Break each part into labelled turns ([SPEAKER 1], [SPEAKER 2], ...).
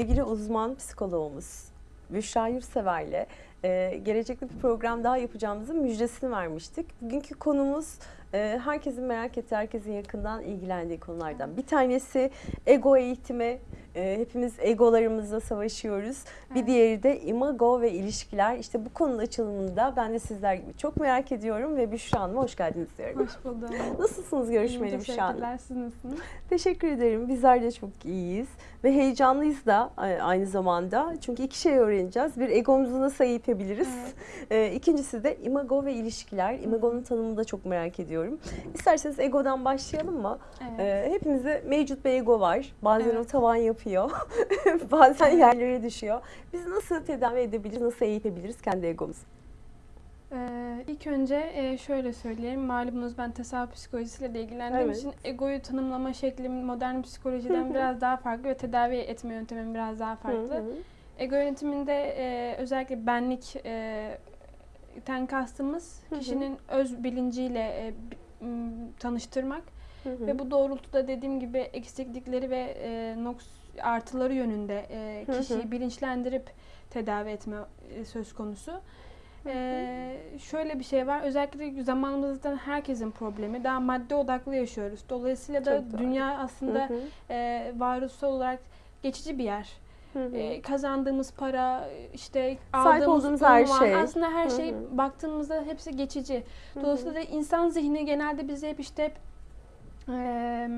[SPEAKER 1] Sevgili uzman psikologumuz Büşra Yurtsever'le e, gelecekte bir program daha yapacağımızın müjdesini vermiştik. Bugünkü konumuz e, herkesin merak ettiği, herkesin yakından ilgilendiği konulardan. Bir tanesi ego eğitimi. E, hepimiz egolarımızla savaşıyoruz. Bir
[SPEAKER 2] Evet.
[SPEAKER 1] diğeri de imago ve ilişkiler. İşte bu konunun açılımında ben de sizler gibi çok merak ediyorum ve Büşra Hanım'a hoş geldiniz diyorum.
[SPEAKER 2] Hoş buldum.
[SPEAKER 1] Nasılsınız görüşmeli Büşra Hanım?
[SPEAKER 2] Teşekkürler. Siz nasılsınız?
[SPEAKER 1] Teşekkür ederim. Bizler de çok iyiyiz ve heyecanlıyız da e, aynı zamanda. Çünkü iki şey öğreneceğiz. Bir egomuzu nasıl eğitebiliriz? E, İkincisi de imago ve ilişkiler. Imago'nun tanımını da çok merak ediyorum. İsterseniz egodan başlayalım mı?
[SPEAKER 2] Evet.
[SPEAKER 1] E, Hepimizde mevcut bir ego var. Bazen o
[SPEAKER 2] Evet.
[SPEAKER 1] tavan yapıyor. Bazen
[SPEAKER 2] Evet.
[SPEAKER 1] yerlere düşüyor. Biz nasıl tedavi edebiliriz? Nasıl eğitebiliriz kendi egomuzu?
[SPEAKER 2] Ee, ilk önce e, şöyle söyleyelim. Malumunuz ben tasavvuf psikolojisiyle de ilgilendiğim
[SPEAKER 1] Evet.
[SPEAKER 2] için egoyu tanımlama şeklim modern psikolojiden biraz daha farklı ve tedavi etme yöntemim biraz daha farklı. Ego yönetiminde e, özellikle benlik e, ten kastımız kişinin öz bilinciyle e, tanıştırmak
[SPEAKER 1] Hı hı.
[SPEAKER 2] ve bu doğrultuda dediğim gibi eksiklikleri ve e, noks artıları yönünde e,
[SPEAKER 1] Hı hı.
[SPEAKER 2] kişiyi bilinçlendirip tedavi etme e, söz konusu. E, şöyle bir şey var. Özellikle zamanımızda herkesin problemi. Daha madde odaklı yaşıyoruz. Dolayısıyla da
[SPEAKER 1] Çok doğru.
[SPEAKER 2] dünya aslında
[SPEAKER 1] Hı hı.
[SPEAKER 2] e, varoluşsal olarak geçici bir yer.
[SPEAKER 1] Hı hı.
[SPEAKER 2] E, kazandığımız para, işte
[SPEAKER 1] Sahip
[SPEAKER 2] aldığımız
[SPEAKER 1] her şey.
[SPEAKER 2] aslında her
[SPEAKER 1] Hı
[SPEAKER 2] şey
[SPEAKER 1] hı.
[SPEAKER 2] baktığımızda hepsi geçici.
[SPEAKER 1] Hı hı.
[SPEAKER 2] Dolayısıyla da insan zihni genelde bizi hep işte e,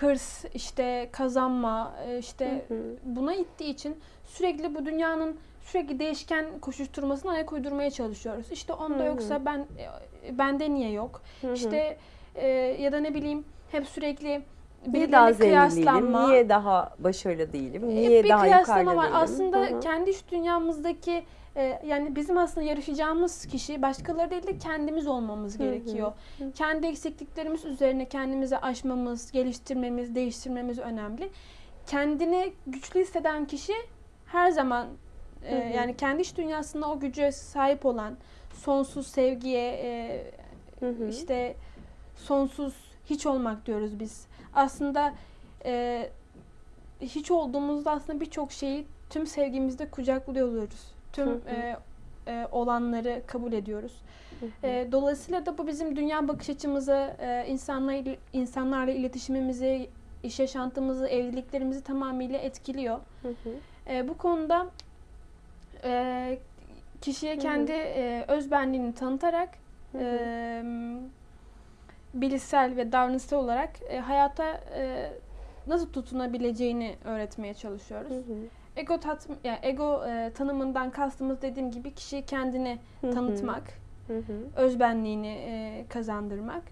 [SPEAKER 2] hırs, işte kazanma, e, işte
[SPEAKER 1] Hı hı.
[SPEAKER 2] buna ittiği için sürekli bu dünyanın sürekli değişken koşuşturmasına ayak uydurmaya çalışıyoruz. İşte onda
[SPEAKER 1] Hı hı.
[SPEAKER 2] yoksa ben e, bende niye yok?
[SPEAKER 1] Hı hı.
[SPEAKER 2] İşte e, ya da ne bileyim hep sürekli
[SPEAKER 1] Niye daha zengin değilim? Niye daha başarılı değilim?
[SPEAKER 2] Hep
[SPEAKER 1] Niye
[SPEAKER 2] bir
[SPEAKER 1] daha yukarıda
[SPEAKER 2] var.
[SPEAKER 1] değilim?
[SPEAKER 2] Aslında
[SPEAKER 1] Hı hı.
[SPEAKER 2] kendi iç dünyamızdaki e, yani bizim aslında yarışacağımız kişi başkaları değil de kendimiz olmamız
[SPEAKER 1] Hı hı.
[SPEAKER 2] gerekiyor.
[SPEAKER 1] Hı.
[SPEAKER 2] Kendi eksikliklerimiz üzerine kendimizi aşmamız, geliştirmemiz, değiştirmemiz önemli. Kendini güçlü hisseden kişi her zaman e,
[SPEAKER 1] Hı hı.
[SPEAKER 2] yani kendi iç dünyasında o güce sahip olan sonsuz sevgiye e,
[SPEAKER 1] Hı hı.
[SPEAKER 2] işte sonsuz hiç olmak diyoruz biz. Aslında e, hiç olduğumuzda aslında birçok şeyi tüm sevgimizde kucaklıyoruz. Tüm
[SPEAKER 1] Hı hı.
[SPEAKER 2] e, e, olanları kabul ediyoruz.
[SPEAKER 1] Hı hı.
[SPEAKER 2] E, dolayısıyla da bu bizim dünya bakış açımızı, e, insanlarla, insanlarla iletişimimizi, iş yaşantımızı, evliliklerimizi tamamıyla etkiliyor.
[SPEAKER 1] Hı hı.
[SPEAKER 2] E, bu konuda e, kişiye
[SPEAKER 1] Hı hı.
[SPEAKER 2] kendi e, özbenliğini tanıtarak
[SPEAKER 1] Hı hı.
[SPEAKER 2] e, bilişsel ve davranışsal olarak e, hayata e, nasıl tutunabileceğini öğretmeye çalışıyoruz.
[SPEAKER 1] Hı hı.
[SPEAKER 2] Ego tat, yani ego e, tanımından kastımız dediğim gibi kişiyi kendini
[SPEAKER 1] Hı hı.
[SPEAKER 2] tanıtmak,
[SPEAKER 1] Hı hı.
[SPEAKER 2] özbenliğini e, kazandırmak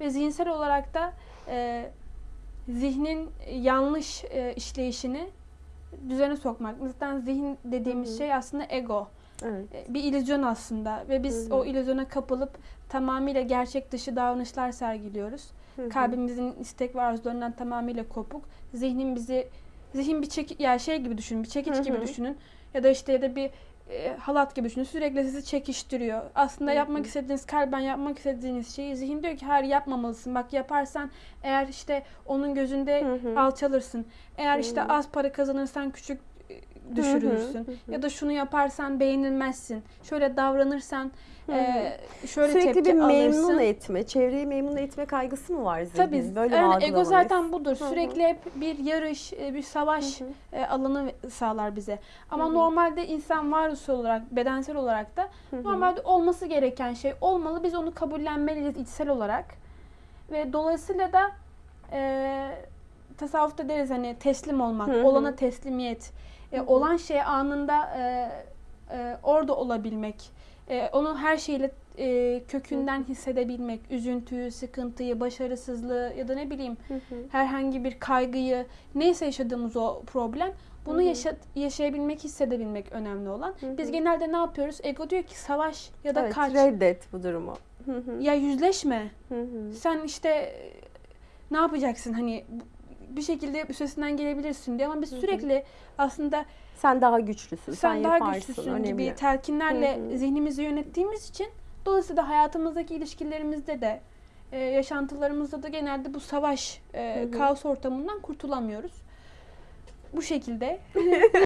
[SPEAKER 2] ve zihinsel olarak da e, zihnin yanlış e, işleyişini düzene sokmak. Zaten zihin dediğimiz
[SPEAKER 1] Hı hı.
[SPEAKER 2] şey aslında ego.
[SPEAKER 1] Evet.
[SPEAKER 2] E, Bir illüzyon aslında ve biz
[SPEAKER 1] Hı hı.
[SPEAKER 2] o illüzyona kapılıp tamamıyla gerçek dışı davranışlar sergiliyoruz.
[SPEAKER 1] Hı hı.
[SPEAKER 2] Kalbimizin istek ve arzularından tamamıyla kopuk. Zihnin bizi zihin bir çek ya şey gibi düşünün, bir çekiç
[SPEAKER 1] Hı
[SPEAKER 2] gibi düşünün ya da işte ya da bir e, halat gibi düşünün. Sürekli sizi çekiştiriyor. Aslında
[SPEAKER 1] Hı
[SPEAKER 2] yapmak istediğiniz, kalben yapmak istediğiniz şeyi zihin diyor ki hayır yapmamalısın. Bak yaparsan eğer işte onun gözünde
[SPEAKER 1] Hı hı.
[SPEAKER 2] alçalırsın. Eğer işte
[SPEAKER 1] Hı.
[SPEAKER 2] az para kazanırsan küçük düşürürsün.
[SPEAKER 1] Hı hı.
[SPEAKER 2] Ya da şunu yaparsan beğenilmezsin. Şöyle davranırsan
[SPEAKER 1] Hı hı.
[SPEAKER 2] e, şöyle
[SPEAKER 1] Sürekli
[SPEAKER 2] tepki
[SPEAKER 1] bir memnun
[SPEAKER 2] alırsın.
[SPEAKER 1] etme, çevreyi memnun etme kaygısı mı var zihnin?
[SPEAKER 2] Tabii
[SPEAKER 1] Böyle
[SPEAKER 2] yani ego zaten budur.
[SPEAKER 1] Hı hı.
[SPEAKER 2] Sürekli hep bir yarış, bir savaş
[SPEAKER 1] Hı hı.
[SPEAKER 2] e, alanı sağlar bize. Ama
[SPEAKER 1] Hı hı.
[SPEAKER 2] normalde insan varoluşsal olarak, bedensel olarak da
[SPEAKER 1] Hı hı.
[SPEAKER 2] normalde olması gereken şey olmalı. Biz onu kabullenmeliyiz içsel olarak. Ve dolayısıyla da e, tasavvufta deriz hani teslim olmak,
[SPEAKER 1] Hı hı.
[SPEAKER 2] olana teslimiyet, e, olan şey anında e, e, orada olabilmek, e, onu her şeyle e, kökünden hissedebilmek, üzüntüyü, sıkıntıyı, başarısızlığı ya da ne bileyim
[SPEAKER 1] Hı hı.
[SPEAKER 2] herhangi bir kaygıyı, neyse yaşadığımız o problem, bunu
[SPEAKER 1] Hı hı.
[SPEAKER 2] yaşa- yaşayabilmek, hissedebilmek önemli olan.
[SPEAKER 1] Hı
[SPEAKER 2] Biz
[SPEAKER 1] hı.
[SPEAKER 2] genelde ne yapıyoruz? Ego diyor ki savaş ya da
[SPEAKER 1] evet,
[SPEAKER 2] kaç.
[SPEAKER 1] reddet bu durumu. Hı hı.
[SPEAKER 2] Ya yüzleşme.
[SPEAKER 1] Hı hı.
[SPEAKER 2] Sen işte e, ne yapacaksın hani bir şekilde üstesinden gelebilirsin diye ama biz
[SPEAKER 1] Hı hı.
[SPEAKER 2] sürekli aslında
[SPEAKER 1] Sen daha güçlüsün, sen,
[SPEAKER 2] sen daha
[SPEAKER 1] yaparsın,
[SPEAKER 2] güçlüsün
[SPEAKER 1] önemli.
[SPEAKER 2] gibi telkinlerle
[SPEAKER 1] Hı hı.
[SPEAKER 2] zihnimizi yönettiğimiz için dolayısıyla hayatımızdaki ilişkilerimizde de e, yaşantılarımızda da genelde bu savaş, e,
[SPEAKER 1] Hı hı.
[SPEAKER 2] kaos ortamından kurtulamıyoruz. bu şekilde